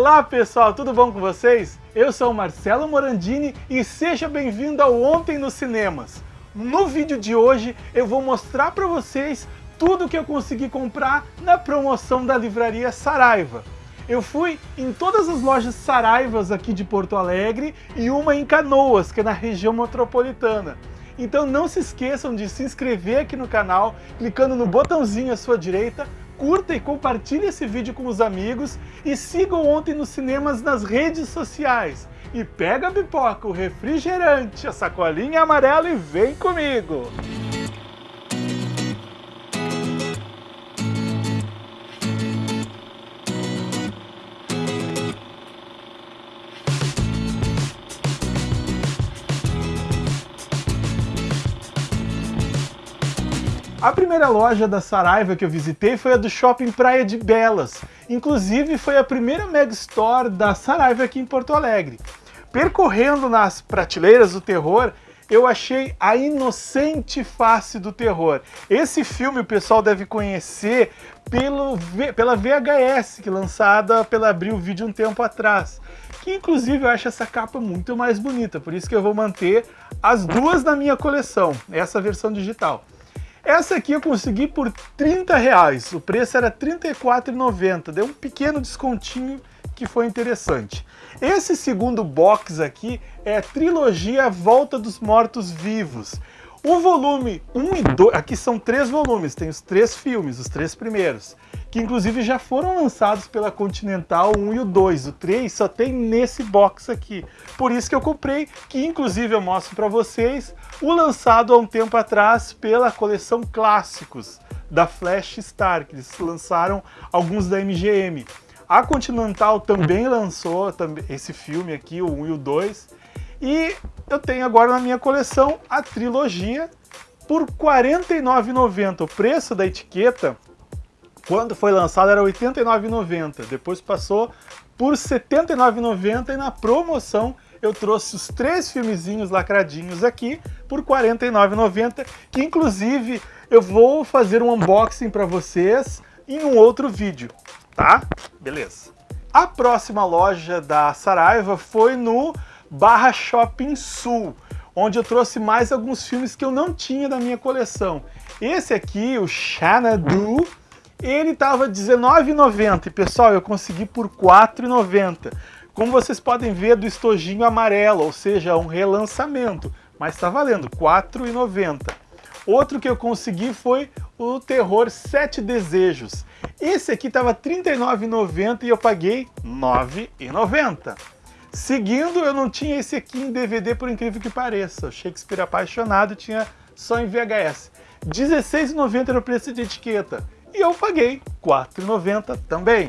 Olá pessoal, tudo bom com vocês? Eu sou Marcelo Morandini e seja bem-vindo ao Ontem nos Cinemas. No vídeo de hoje eu vou mostrar para vocês tudo que eu consegui comprar na promoção da livraria Saraiva. Eu fui em todas as lojas Saraivas aqui de Porto Alegre e uma em Canoas, que é na região metropolitana. Então não se esqueçam de se inscrever aqui no canal, clicando no botãozinho à sua direita, curta e compartilhe esse vídeo com os amigos e sigam Ontem nos Cinemas nas redes sociais. E pega a pipoca, o refrigerante, a sacolinha amarela e vem comigo! A primeira loja da Saraiva que eu visitei foi a do Shopping Praia de Belas. Inclusive foi a primeira Mega Store da Saraiva aqui em Porto Alegre. Percorrendo nas prateleiras do terror, eu achei A Inocente Face do Terror. Esse filme o pessoal deve conhecer pelo, pela VHS, que lançada pela Abril Video um tempo atrás. Que inclusive eu acho essa capa muito mais bonita, por isso que eu vou manter as duas na minha coleção, essa versão digital. Essa aqui eu consegui por 30 reais, o preço era R$ 34,90, deu um pequeno descontinho que foi interessante. Esse segundo box aqui é a trilogia Volta dos Mortos Vivos. O volume 1 e 2, aqui são três volumes, tem os três filmes, os três primeiros, que inclusive já foram lançados pela Continental 1 e o 2. O 3 só tem nesse box aqui. Por isso que eu comprei, que inclusive eu mostro para vocês, o lançado há um tempo atrás pela coleção Clássicos da Flash Star, que eles lançaram alguns da MGM. A Continental também lançou esse filme aqui, o 1 e o 2, e eu tenho agora na minha coleção a trilogia por R$ 49,90. O preço da etiqueta, quando foi lançado, era R$ 89,90. Depois passou por R$ 79,90 e na promoção eu trouxe os três filmezinhos lacradinhos aqui por R$ 49,90, que inclusive eu vou fazer um unboxing para vocês em um outro vídeo, tá? Beleza. A próxima loja da Saraiva foi no barra Shopping Sul, onde eu trouxe mais alguns filmes que eu não tinha da minha coleção. Esse aqui, o Xanadu, ele estava R$19,90 e pessoal, eu consegui por R$4,90. Como vocês podem ver, do estojinho amarelo, ou seja, um relançamento, mas está valendo R$4,90. Outro que eu consegui foi o Terror Sete Desejos. Esse aqui estava R$39,90 e eu paguei R$9,90. Seguindo, eu não tinha esse aqui em DVD, por incrível que pareça. O Shakespeare Apaixonado tinha só em VHS. R$16,90 era o preço de etiqueta. E eu paguei R$4,90 também.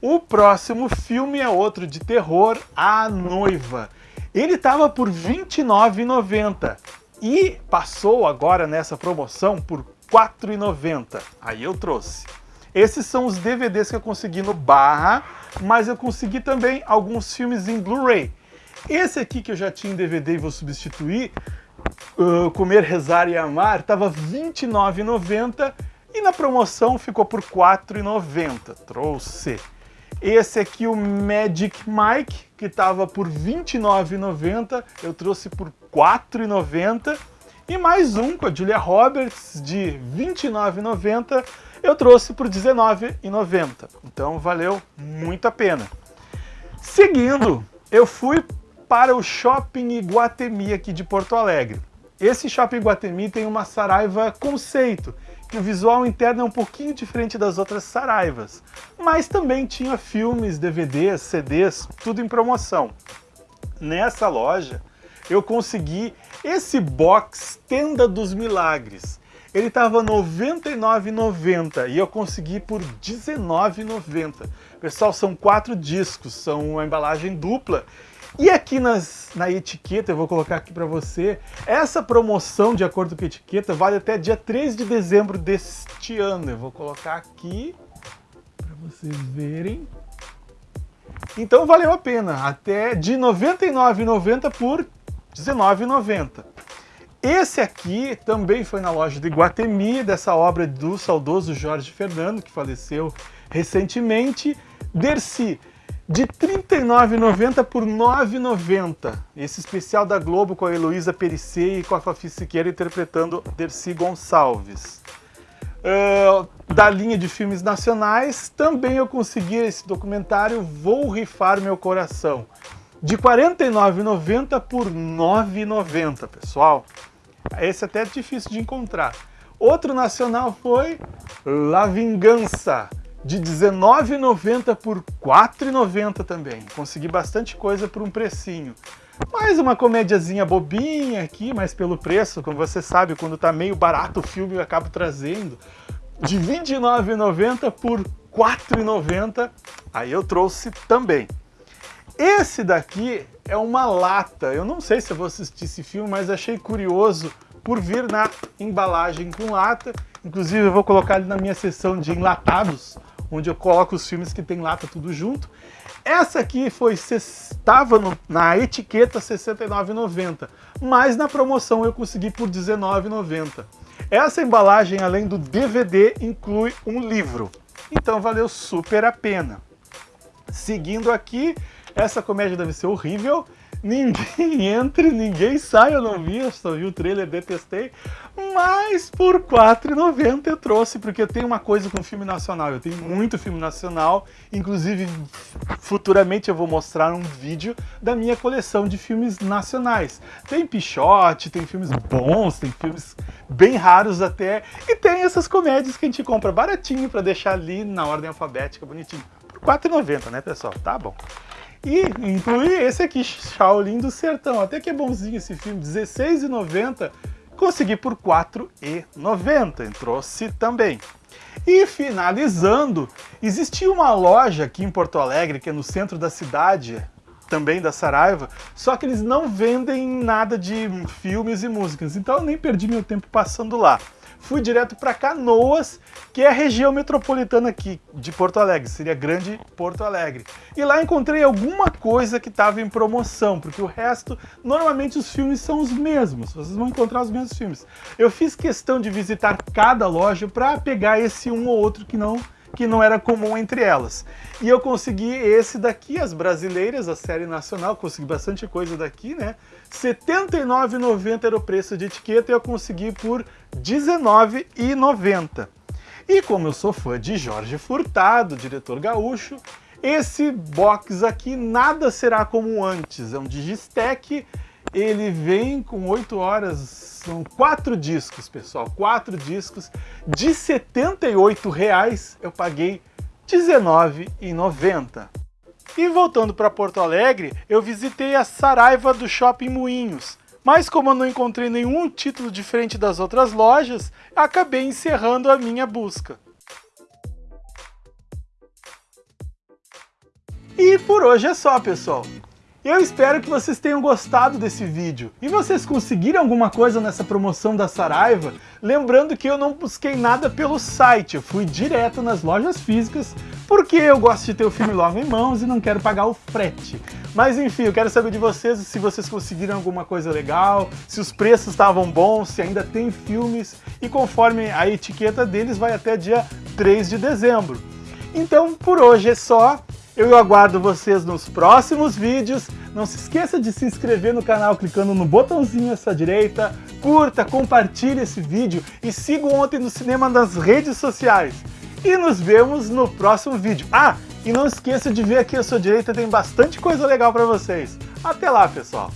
O próximo filme é outro de terror, A Noiva. Ele estava por R$29,90 e passou agora nessa promoção por R$4,90. Aí eu trouxe. Esses são os DVDs que eu consegui no Barra, mas eu consegui também alguns filmes em Blu-ray. Esse aqui que eu já tinha em DVD e vou substituir, uh, Comer, Rezar e Amar, estava R$ 29,90 e na promoção ficou por R$ 4,90. Trouxe. Esse aqui, o Magic Mike, que estava por R$ 29,90, eu trouxe por R$ 4,90. E mais um com a Julia Roberts, de R$ 29,90, eu trouxe por R$19,90. Então valeu muito a pena. Seguindo, eu fui para o Shopping Iguatemi aqui de Porto Alegre. Esse Shopping Iguatemi tem uma Saraiva conceito, que o visual interno é um pouquinho diferente das outras Saraivas, mas também tinha filmes, DVDs, CDs, tudo em promoção. Nessa loja, eu consegui esse box Tenda dos Milagres, ele estava R$ 99,90 e eu consegui por R$ 19,90. Pessoal, são quatro discos, são uma embalagem dupla. E aqui nas, na etiqueta, eu vou colocar aqui para você, essa promoção, de acordo com a etiqueta, vale até dia 3 de dezembro deste ano. Eu vou colocar aqui para vocês verem. Então valeu a pena, até de R$ 99,90 por R$ 19,90. Esse aqui também foi na loja de Guatemi, dessa obra do saudoso Jorge Fernando, que faleceu recentemente. Dercy, de R$ 39,90 por R$ 9,90. Esse especial da Globo com a Heloísa Perissé e com a Fafi Siqueira interpretando Dercy Gonçalves. Uh, da linha de filmes nacionais, também eu consegui esse documentário Vou Rifar Meu Coração, de R$ 49,90 por R$ 9,90, pessoal. Esse até é difícil de encontrar. Outro nacional foi La Vingança, de R$19,90 por R$4,90 também. Consegui bastante coisa por um precinho. Mais uma comédiazinha bobinha aqui, mas pelo preço, como você sabe, quando tá meio barato o filme eu acabo trazendo. De R$29,90 por R$4,90, aí eu trouxe também. Esse daqui é uma lata, eu não sei se vou assistir esse filme, mas achei curioso por vir na embalagem com lata. Inclusive eu vou colocar ele na minha seção de enlatados, onde eu coloco os filmes que tem lata tudo junto. Essa aqui foi estava na etiqueta R$ 69,90, mas na promoção eu consegui por R$ 19,90. Essa embalagem, além do DVD, inclui um livro. Então valeu super a pena. Seguindo aqui, essa comédia deve ser horrível ninguém entre, ninguém sai, eu não vi, eu só vi o trailer, detestei, mas por R$4,90 eu trouxe, porque tenho uma coisa com filme nacional, eu tenho muito filme nacional, inclusive futuramente eu vou mostrar um vídeo da minha coleção de filmes nacionais. Tem Pichote, tem filmes bons, tem filmes bem raros até, e tem essas comédias que a gente compra baratinho para deixar ali na ordem alfabética, bonitinho. Por R$4,90, né pessoal? Tá bom. E incluir esse aqui, Shaolin do Sertão. Até que é bonzinho esse filme, R$16,90. Consegui por R$4,90. Trouxe também. E finalizando, existia uma loja aqui em Porto Alegre, que é no centro da cidade, também da Saraiva, só que eles não vendem nada de filmes e músicas, então eu nem perdi meu tempo passando lá fui direto para Canoas, que é a região metropolitana aqui de Porto Alegre, seria Grande Porto Alegre. E lá encontrei alguma coisa que estava em promoção, porque o resto, normalmente os filmes são os mesmos, vocês vão encontrar os mesmos filmes. Eu fiz questão de visitar cada loja para pegar esse um ou outro que não que não era comum entre elas. E eu consegui esse daqui, as brasileiras, a série nacional, consegui bastante coisa daqui, né? R$ 79,90 era o preço de etiqueta e eu consegui por R$ 19,90. E como eu sou fã de Jorge Furtado, diretor gaúcho, esse box aqui nada será como antes, é um Digistec, ele vem com 8 horas são quatro discos, pessoal, quatro discos de 78 reais, eu paguei R$19,90. E voltando para Porto Alegre, eu visitei a Saraiva do Shopping Moinhos, mas como eu não encontrei nenhum título diferente das outras lojas, acabei encerrando a minha busca. E por hoje é só, pessoal. Eu espero que vocês tenham gostado desse vídeo. E vocês conseguiram alguma coisa nessa promoção da Saraiva? Lembrando que eu não busquei nada pelo site, eu fui direto nas lojas físicas, porque eu gosto de ter o filme logo em mãos e não quero pagar o frete. Mas enfim, eu quero saber de vocês se vocês conseguiram alguma coisa legal, se os preços estavam bons, se ainda tem filmes, e conforme a etiqueta deles vai até dia 3 de dezembro. Então, por hoje é só. Eu aguardo vocês nos próximos vídeos. Não se esqueça de se inscrever no canal clicando no botãozinho à sua direita. Curta, compartilhe esse vídeo e siga Ontem no Cinema nas redes sociais. E nos vemos no próximo vídeo. Ah, e não esqueça de ver aqui à sua direita, tem bastante coisa legal para vocês. Até lá, pessoal!